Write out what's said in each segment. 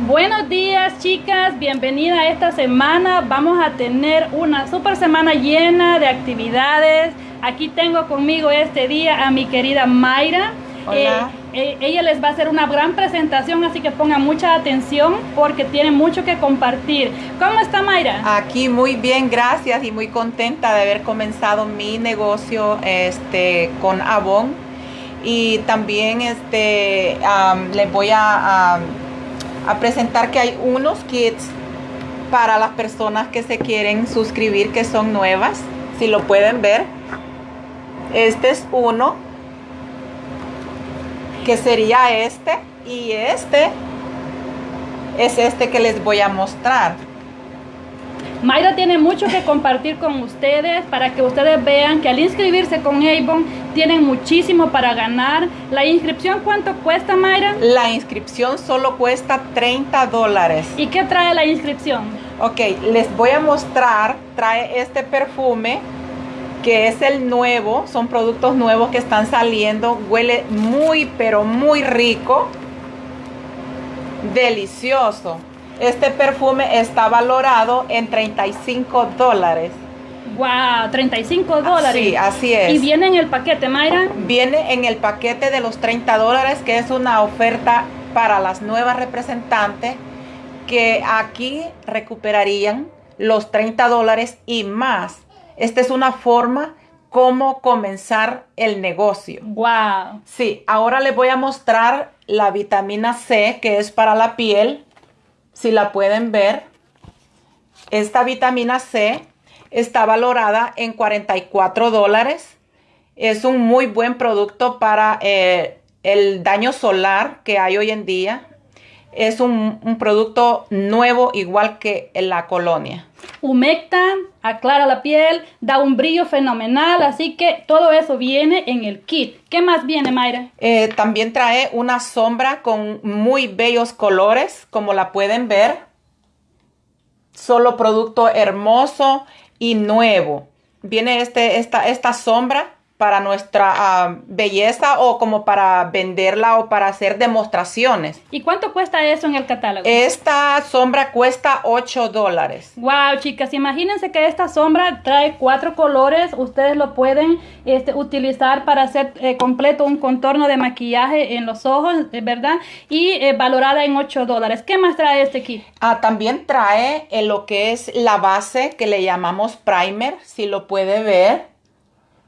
Buenos días chicas, bienvenida a esta semana. Vamos a tener una super semana llena de actividades. Aquí tengo conmigo este día a mi querida Mayra. Hola. Eh, eh, ella les va a hacer una gran presentación, así que pongan mucha atención porque tiene mucho que compartir. ¿Cómo está Mayra? Aquí muy bien, gracias y muy contenta de haber comenzado mi negocio este, con Avon. Y también este, les voy a, a- a presentar que hay unos kits para las personas que se quieren suscribir, que son nuevas, si lo pueden ver. Este es uno, que sería este, y este es este que les voy a mostrar. Mayra tiene mucho que compartir con ustedes para que ustedes vean que al inscribirse con Avon tienen muchísimo para ganar. La inscripción, ¿cuánto cuesta Mayra? La inscripción solo cuesta 30 dólares. ¿Y qué trae la inscripción? Ok, les voy a mostrar, trae este perfume que es el nuevo, son productos nuevos que están saliendo, huele muy pero muy rico, delicioso. Este perfume está valorado en 35 dólares. Wow, 35 dólares. Sí, así es. Y viene en el paquete, Mayra. Viene en el paquete de los 30 dólares, que es una oferta para las nuevas representantes que aquí recuperarían los 30 dólares y más. Esta es una forma como comenzar el negocio. Wow. Sí, ahora les voy a mostrar la vitamina C, que es para la piel. Si la pueden ver, esta vitamina C está valorada en 44 dólares. Es un muy buen producto para eh, el daño solar que hay hoy en día. Es un, un producto nuevo igual que en la colonia. Humecta, aclara la piel, da un brillo fenomenal, así que todo eso viene en el kit. ¿Qué más viene, Mayra? Eh, también trae una sombra con muy bellos colores, como la pueden ver. Solo producto hermoso y nuevo. Viene este, esta, esta sombra para nuestra ah, belleza o como para venderla o para hacer demostraciones. ¿Y cuánto cuesta eso en el catálogo? Esta sombra cuesta 8 dólares. Wow, chicas, imagínense que esta sombra trae cuatro colores. Ustedes lo pueden este, utilizar para hacer eh, completo un contorno de maquillaje en los ojos, eh, ¿verdad? Y eh, valorada en 8 dólares. ¿Qué más trae este kit? Ah, también trae eh, lo que es la base que le llamamos primer, si lo puede ver.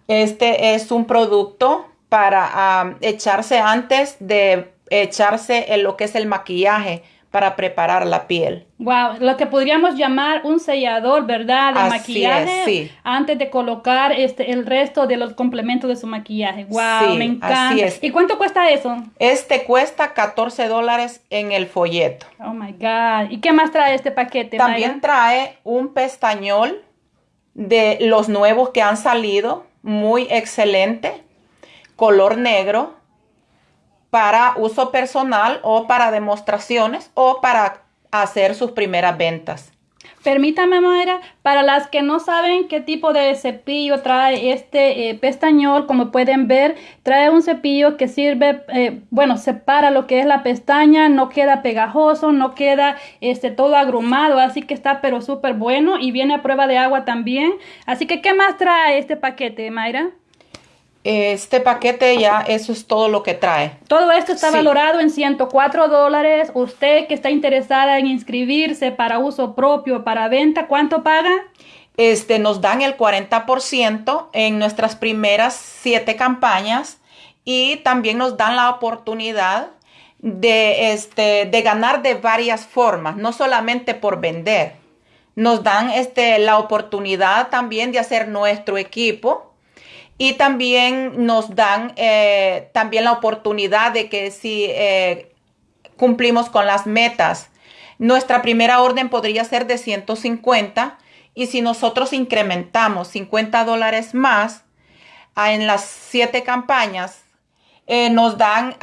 Este es un producto para ah, echarse antes de echarse en lo que es el maquillaje para preparar la piel. Wow, lo que podríamos llamar un sellador, ¿verdad? De Así maquillaje es, sí. antes de colocar este el resto de los complementos de su maquillaje. Wow, Sí, me encanta. así es. ¿Y cuánto cuesta eso? Este cuesta 14 dólares en el folleto. Oh my God. ¿Y qué más trae este paquete? También trae un pestañol de los nuevos que han salido, muy excelente, color negro, para uso personal o para demostraciones o para hacer sus primeras ventas. Permítame, Mayra, para las que no saben qué tipo de cepillo trae este eh, pestañol, como pueden ver, trae un cepillo que sirve, eh, bueno, separa lo que es la pestaña, no queda pegajoso, no queda este, todo agrumado, así que está pero súper bueno y viene a prueba de agua también. Así que, ¿qué más trae este paquete, Mayra? Este paquete ya, eso es todo lo que trae. Todo esto está Sí. valorado en 104 dólares. Usted que está interesada en inscribirse para uso propio, para venta, ¿cuánto paga? Este, nos dan el 40% en nuestras primeras siete campañas y también nos dan la oportunidad de, este, de ganar de varias formas, no solamente por vender. Nos dan este, la oportunidad también de hacer nuestro equipo y también nos dan eh, también la oportunidad de que si eh, cumplimos con las metas, nuestra primera orden podría ser de 150 y si nosotros incrementamos 50 dólares más ah, en las siete campañas, eh, nos dan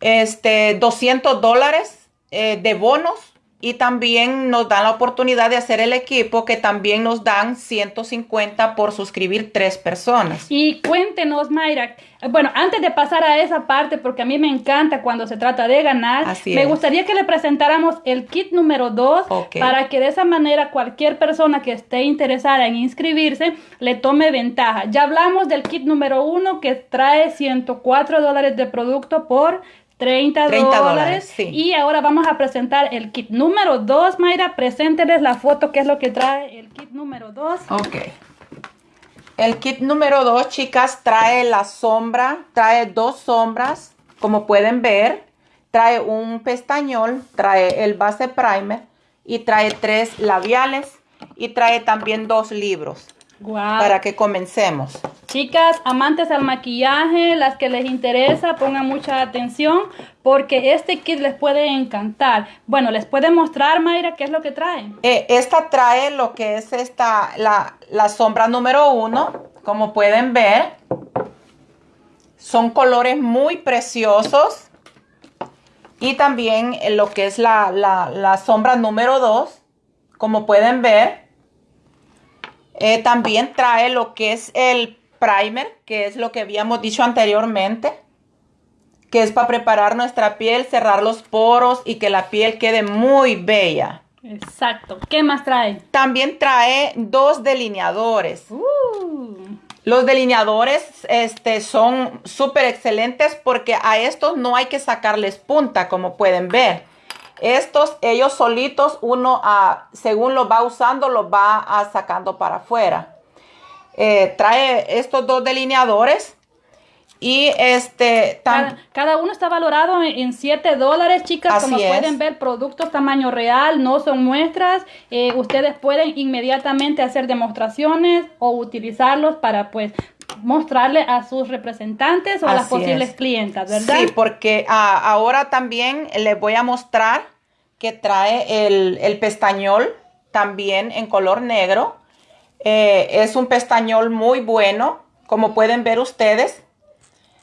este, 200 dólares de bonos y también nos dan la oportunidad de hacer el equipo que también nos dan 150 por suscribir tres personas. Y cuéntenos, Mayra, bueno, antes de pasar a esa parte, porque a mí me encanta cuando se trata de ganar, me gustaría que le presentáramos el kit número 2 para que de esa manera cualquier persona que esté interesada en inscribirse le tome ventaja. Ya hablamos del kit número 1 que trae 104 dólares de producto por 30, dólares. Y ahora vamos a presentar el kit número 2, Mayra. Presénteles la foto, que es lo que trae el kit número 2. Ok. El kit número 2, chicas, trae la sombra, trae dos sombras, como pueden ver. Trae un pestañol, trae el base primer y trae tres labiales y trae también dos libros. Para que comencemos. Chicas, amantes al maquillaje, las que les interesa, pongan mucha atención porque este kit les puede encantar. Bueno, les puede mostrar, Mayra, qué es lo que trae. Eh, esta trae lo que es esta, la, la sombra número uno, como pueden ver. Son colores muy preciosos. Y también lo que es la, la, la sombra número dos, como pueden ver. Eh, también trae lo que es el primer, que es lo que habíamos dicho anteriormente, que es para preparar nuestra piel, cerrar los poros y que la piel quede muy bella. Exacto. ¿Qué más trae? También trae dos delineadores. Uh. Los delineadores este, son súper excelentes porque a estos no hay que sacarles punta, como pueden ver. Estos, ellos solitos, uno ah, según los va usando, los va ah, sacando para afuera. Eh, trae estos dos delineadores. Y este... Cada, uno está valorado en 7 dólares, chicas. como pueden ver, productos tamaño real, no son muestras. Eh, ustedes pueden inmediatamente hacer demostraciones o utilizarlos para pues mostrarle a sus representantes o a las posibles clientas, ¿verdad? Sí, porque ah, ahora también les voy a mostrar que trae el, pestañol también en color negro. Eh, es un pestañol muy bueno, como pueden ver ustedes.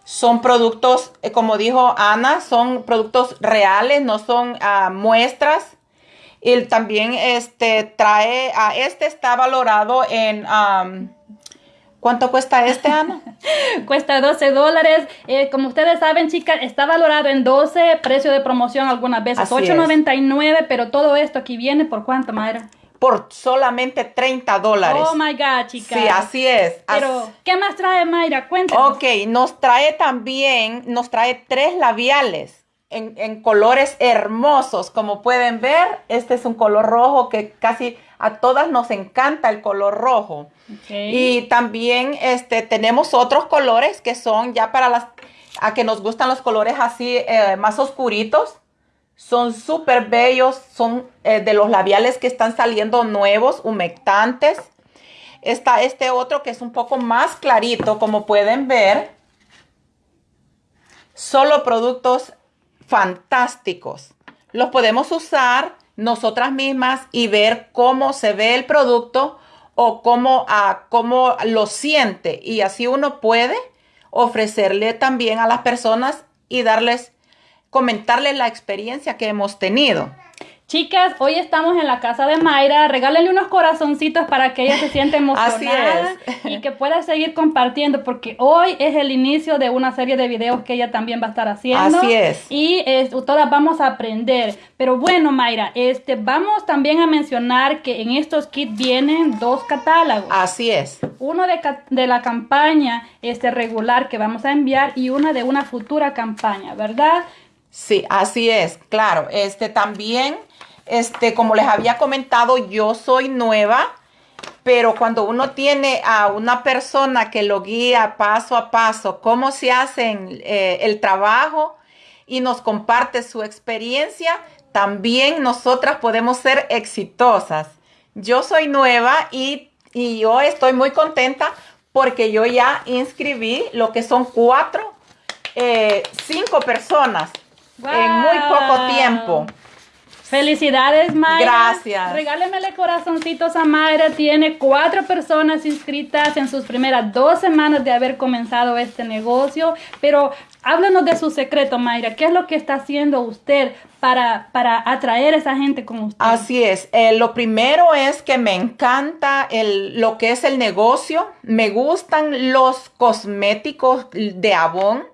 Son productos, eh, como dijo Ana, son productos reales, no son ah, muestras. Y también este trae, a este está valorado en ¿Cuánto cuesta este, Ana? cuesta 12 dólares. Eh, como ustedes saben, chicas, está valorado en 12, precio de promoción algunas veces 8.99, pero todo esto aquí viene por cuánto, Mayra? Por solamente 30 dólares. Oh my God, chicas. Sí, así es. Pero, ¿qué más trae Mayra? Cuéntanos. Ok, nos trae también, nos trae tres labiales en, en colores hermosos. Como pueden ver, este es un color rojo que casi a todas nos encanta el color rojo. Y también este, tenemos otros colores que son ya para las a que nos gustan los colores así eh, más oscuritos. Son súper bellos, son eh, de los labiales que están saliendo nuevos, humectantes. Está este otro que es un poco más clarito, como pueden ver. Solo productos fantásticos. Los podemos usar nosotras mismas y ver cómo se ve el producto o cómo, ah, cómo lo siente. Y así uno puede ofrecerle también a las personas y darles, comentarles la experiencia que hemos tenido. Chicas, hoy estamos en la casa de Mayra. Regálenle unos corazoncitos para que ella se sienta emocionada y que pueda seguir compartiendo, porque hoy es el inicio de una serie de videos que ella también va a estar haciendo. Así es. Y todas vamos a aprender. Pero bueno, Mayra, este, vamos también a mencionar que en estos kits vienen dos catálogos. Así es. Uno de, de la campaña este, regular que vamos a enviar y una de una futura campaña, ¿verdad? Sí, así es, claro. Este también este, como les había comentado, yo soy nueva, pero cuando uno tiene a una persona que lo guía paso a paso, cómo se hace eh, el trabajo y nos comparte su experiencia, también nosotras podemos ser exitosas. Yo soy nueva y, yo estoy muy contenta porque yo ya inscribí lo que son cuatro, eh, cinco personas en muy poco tiempo. Felicidades, Mayra. Gracias. Regálemele corazoncitos a Mayra. Tiene cuatro personas inscritas en sus primeras dos semanas de haber comenzado este negocio. Pero háblanos de su secreto, Mayra. ¿Qué es lo que está haciendo usted para, para atraer a esa gente como usted? Así es. Eh, lo primero es que me encanta el, lo que es el negocio. Me gustan los cosméticos de Avon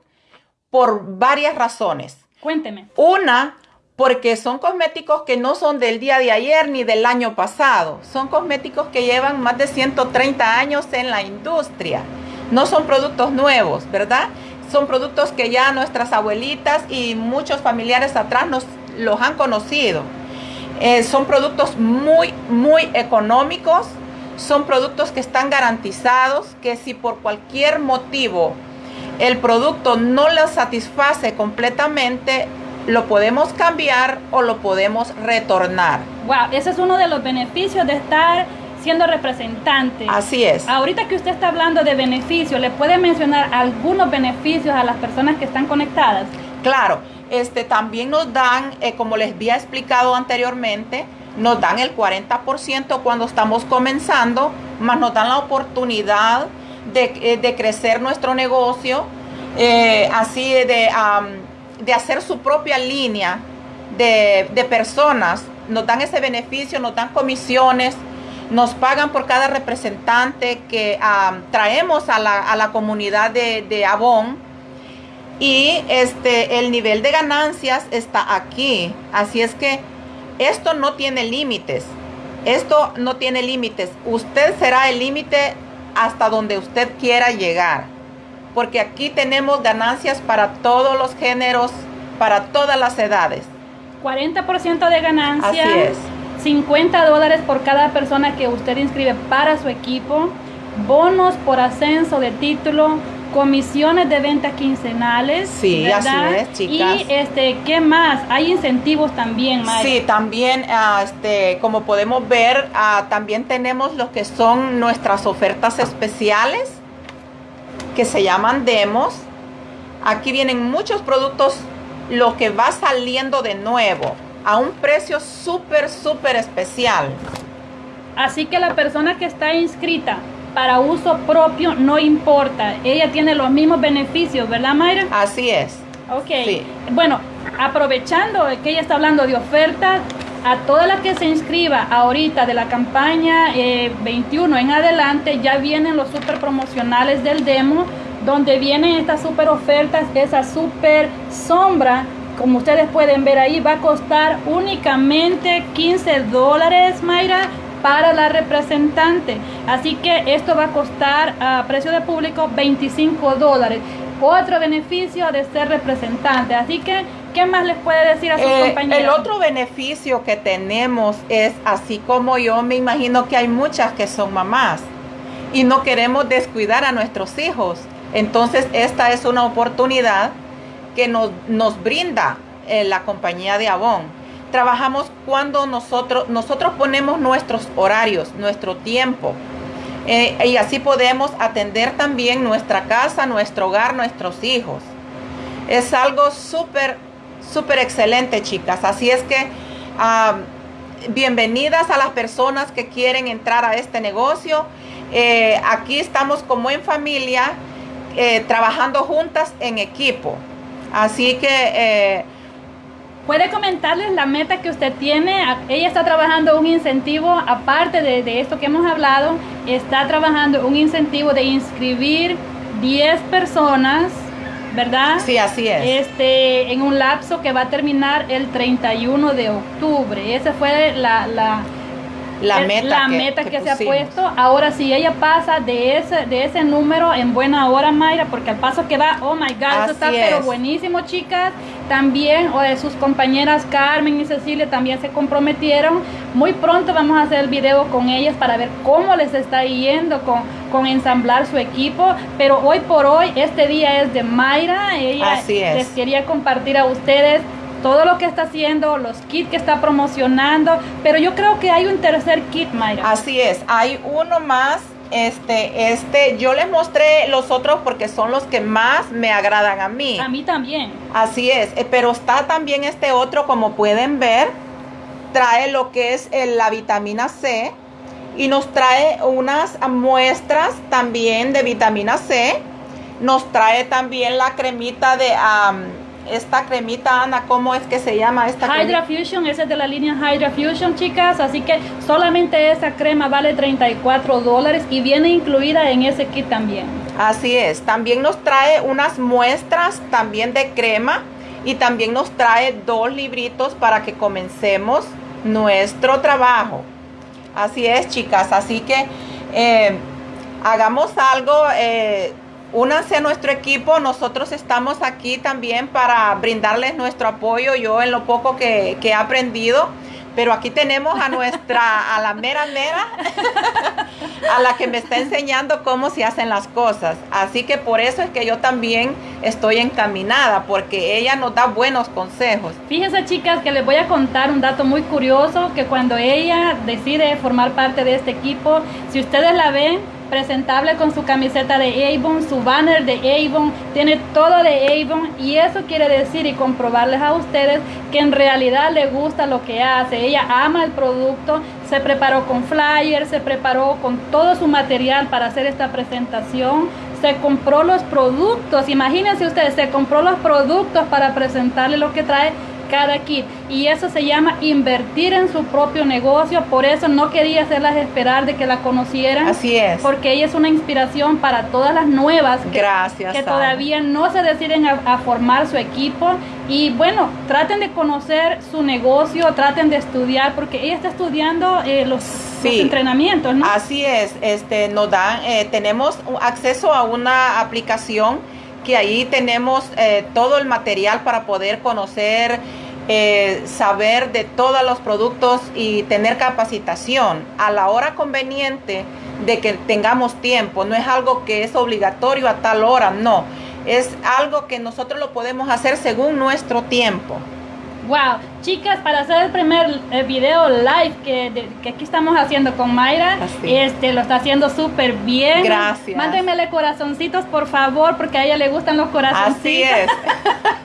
por varias razones. Cuénteme. Una, porque son cosméticos que no son del día de ayer ni del año pasado. Son cosméticos que llevan más de 130 años en la industria. No son productos nuevos, ¿verdad? Son productos que ya nuestras abuelitas y muchos familiares atrás nos los han conocido. Eh, son productos muy, muy económicos. Son productos que están garantizados, que si por cualquier motivo el producto no les satisface completamente, lo podemos cambiar o lo podemos retornar. Wow, ese es uno de los beneficios de estar siendo representante. Así es. Ahorita que usted está hablando de beneficios, ¿le puede mencionar algunos beneficios a las personas que están conectadas? Claro, este también nos dan, eh, como les había explicado anteriormente, nos dan el 40% cuando estamos comenzando, más nos dan la oportunidad de, eh, de crecer nuestro negocio, eh, así de, de hacer su propia línea de, de, personas. Nos dan ese beneficio, nos dan comisiones, nos pagan por cada representante que traemos a la, a la, comunidad de, de Avon. Y este, el nivel de ganancias está aquí. Así es que esto no tiene límites. Esto no tiene límites. Usted será el límite hasta donde usted quiera llegar. Porque aquí tenemos ganancias para todos los géneros, para todas las edades. 40% de ganancias. Así es. 50 dólares por cada persona que usted inscribe para su equipo. Bonos por ascenso de título. Comisiones de venta quincenales. Sí, ¿verdad? así es, chicas. Y este, ¿qué más? Hay incentivos también, Mari. Sí, también, uh, este, como podemos ver, uh, también tenemos lo que son nuestras ofertas especiales que se llaman demos. Aquí vienen muchos productos, lo que va saliendo de nuevo, a un precio súper, súper especial. Así que la persona que está inscrita para uso propio no importa, ella tiene los mismos beneficios, ¿verdad Mayra? Así es. Ok, sí. bueno, aprovechando que ella está hablando de ofertas, a toda la que se inscriba ahorita de la campaña eh, 21 en adelante, ya vienen los super promocionales del demo, donde vienen estas super ofertas, esa super sombra, como ustedes pueden ver ahí, va a costar únicamente 15 dólares, Mayra, para la representante. Así que esto va a costar a precio de público 25 dólares. Otro beneficio de ser representante. Así que, ¿qué más les puede decir a sus eh, compañeros? El otro beneficio que tenemos es, así como yo me imagino que hay muchas que son mamás y no queremos descuidar a nuestros hijos. Entonces, esta es una oportunidad que nos, nos brinda eh, la compañía de Avon trabajamos cuando nosotros, nosotros ponemos nuestros horarios, nuestro tiempo. Eh, y así podemos atender también nuestra casa, nuestro hogar, nuestros hijos. Es algo súper, súper excelente, chicas. Así es que bienvenidas a las personas que quieren entrar a este negocio. Eh, aquí estamos como en familia, eh, trabajando juntas en equipo. Así que puede comentarles la meta que usted tiene. Ella está trabajando un incentivo, aparte de, de, esto que hemos hablado, está trabajando un incentivo de inscribir 10 personas, ¿verdad? Sí, así es. Este, en un lapso que va a terminar el 31 de octubre. Esa fue la, la la meta, la que, meta que, se ha puesto. Ahora, si ella pasa de ese, de ese número en buena hora, Mayra, porque al paso que va, oh my God, Así eso está es. pero buenísimo, chicas. También, o de sus compañeras Carmen y Cecilia también se comprometieron. Muy pronto vamos a hacer el video con ellas para ver cómo les está yendo con, con ensamblar su equipo. Pero hoy por hoy, este día es de Mayra. Ella Así es. les quería compartir a ustedes todo lo que está haciendo, los kits que está promocionando, pero yo creo que hay un tercer kit, Mayra. Así es, hay uno más. Este, este, yo les mostré los otros porque son los que más me agradan a mí. A mí también. Así es, eh, pero está también este otro, como pueden ver, trae lo que es la vitamina C y nos trae unas muestras también de vitamina C. Nos trae también la cremita de esta cremita, Ana, ¿cómo es que se llama esta Hydra Fusion, esa es de la línea Hydra Fusion, chicas. Así que solamente esa crema vale 34 dólares y viene incluida en ese kit también. Así es. También nos trae unas muestras también de crema y también nos trae dos libritos para que comencemos nuestro trabajo. Así es, chicas. Así que eh, hagamos algo. Eh, únanse a nuestro equipo. Nosotros estamos aquí también para brindarles nuestro apoyo. Yo en lo poco que, que he aprendido pero aquí tenemos a nuestra, a la mera mera, a la que me está enseñando cómo se hacen las cosas. Así que por eso es que yo también estoy encaminada, porque ella nos da buenos consejos. Fíjense chicas que les voy a contar un dato muy curioso, que cuando ella decide formar parte de este equipo, si ustedes la ven, presentable con su camiseta de Avon, su banner de Avon, tiene todo de Avon y eso quiere decir y comprobarles a ustedes que en realidad le gusta lo que hace. Ella ama el producto, se preparó con flyers, se preparó con todo su material para hacer esta presentación, se compró los productos, imagínense ustedes, se compró los productos para presentarle lo que trae cada kit. Y eso se llama invertir en su propio negocio. Por eso no quería hacerlas esperar de que la conocieran. Así es. Porque ella es una inspiración para todas las nuevas que, Gracias, que todavía no se deciden a, formar su equipo. Y bueno, traten de conocer su negocio, traten de estudiar, porque ella está estudiando eh, los, entrenamientos, ¿no? Así es, este, nos dan, eh, tenemos acceso a una aplicación que ahí tenemos eh, todo el material para poder conocer, eh, saber de todos los productos y tener capacitación a la hora conveniente de que tengamos tiempo. No es algo que es obligatorio a tal hora, no. Es algo que nosotros lo podemos hacer según nuestro tiempo. Wow, chicas, para hacer el primer eh, video live que, que, aquí estamos haciendo con Mayra, este lo está haciendo súper bien. Gracias. Mándenmele corazoncitos, por favor, porque a ella le gustan los corazoncitos. Así es.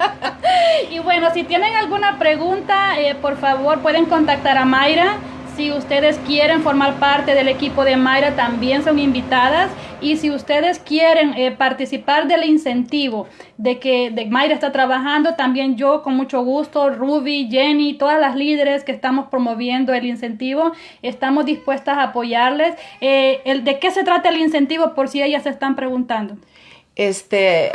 y bueno, si tienen alguna pregunta, eh, por favor, pueden contactar a Mayra. Si ustedes quieren formar parte del equipo de Mayra, también son invitadas. Y si ustedes quieren eh, participar del incentivo de que de Mayra está trabajando, también yo con mucho gusto, Ruby, Jenny, todas las líderes que estamos promoviendo el incentivo, estamos dispuestas a apoyarles. Eh, el, ¿De qué se trata el incentivo por si ellas se están preguntando? Este,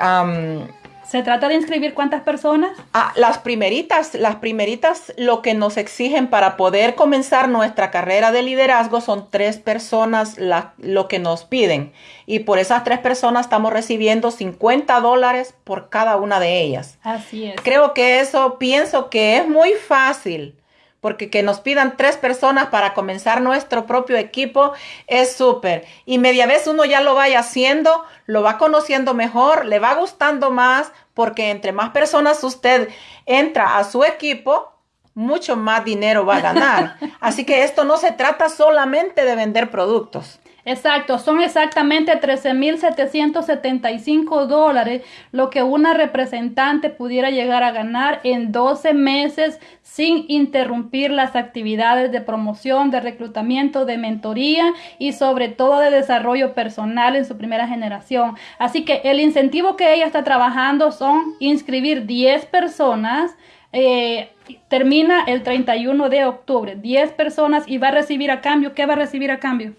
¿Se trata de inscribir cuántas personas? Ah, las primeritas, las primeritas lo que nos exigen para poder comenzar nuestra carrera de liderazgo son tres personas lo que nos piden. Y por esas tres personas estamos recibiendo 50 dólares por cada una de ellas. Así es. Creo que eso pienso que es muy fácil porque que nos pidan tres personas para comenzar nuestro propio equipo es súper. Y media vez uno ya lo vaya haciendo, lo va conociendo mejor, le va gustando más, porque entre más personas usted entra a su equipo, mucho más dinero va a ganar. Así que esto no se trata solamente de vender productos. Exacto, son exactamente 13.775 dólares lo que una representante pudiera llegar a ganar en 12 meses sin interrumpir las actividades de promoción, de reclutamiento, de mentoría y sobre todo de desarrollo personal en su primera generación. Así que el incentivo que ella está trabajando son inscribir 10 personas. Eh, termina el 31 de octubre, 10 personas y va a recibir a cambio, ¿qué va a recibir a cambio?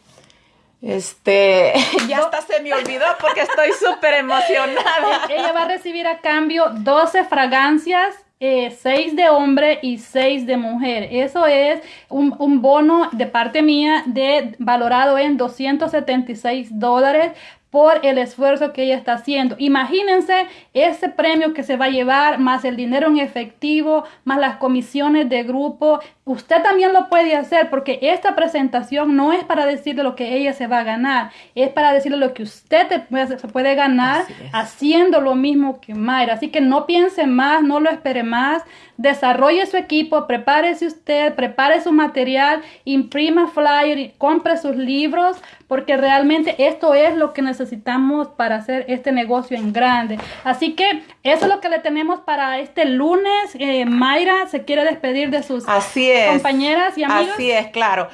Este, ya hasta se me olvidó porque estoy súper emocionada. Ella va a recibir a cambio 12 fragancias, 6 eh, de hombre y 6 de mujer. Eso es un, un, bono de parte mía de valorado en 276 dólares por el esfuerzo que ella está haciendo. Imagínense ese premio que se va a llevar, más el dinero en efectivo, más las comisiones de grupo. Usted también lo puede hacer porque esta presentación no es para decirle lo que ella se va a ganar, es para decirle lo que usted se puede ganar haciendo lo mismo que Mayra. Así que no piense más, no lo espere más, desarrolle su equipo, prepárese usted, prepare su material, imprima flyer, compre sus libros, porque realmente esto es lo que necesitamos necesitamos para hacer este negocio en grande. Así que eso es lo que le tenemos para este lunes. Eh, Mayra se quiere despedir de sus compañeras y amigos. Así es, claro.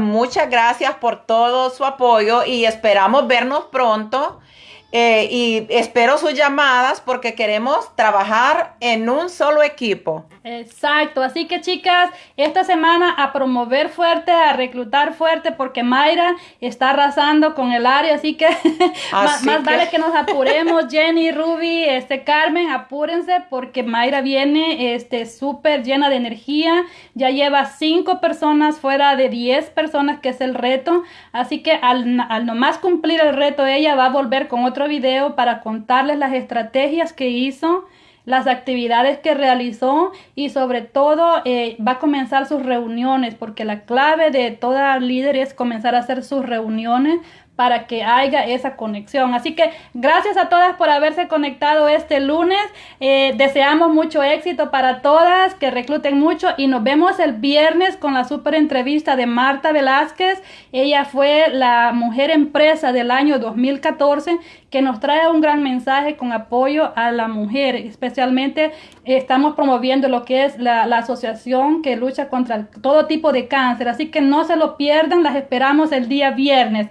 Muchas gracias por todo su apoyo y esperamos vernos pronto. Eh, y espero sus llamadas porque queremos trabajar en un solo equipo. Exacto, así que chicas, esta semana a promover fuerte, a reclutar fuerte, porque Mayra está arrasando con el área, así que más, vale que nos apuremos, Jenny, Ruby, este Carmen, apúrense porque Mayra viene este súper llena de energía, ya lleva cinco personas fuera de diez personas que es el reto, así que al, al nomás cumplir el reto ella va a volver con otro video para contarles las estrategias que hizo las actividades que realizó y sobre todo eh, va a comenzar sus reuniones porque la clave de toda líder es comenzar a hacer sus reuniones para que haya esa conexión. Así que gracias a todas por haberse conectado este lunes. Eh, deseamos mucho éxito para todas, que recluten mucho y nos vemos el viernes con la super entrevista de Marta Velázquez. Ella fue la mujer empresa del año 2014 que nos trae un gran mensaje con apoyo a la mujer. Especialmente estamos promoviendo lo que es la asociación que lucha contra todo tipo de cáncer. Así que no se lo pierdan, las esperamos el día viernes.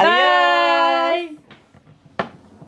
Bye. Adiós.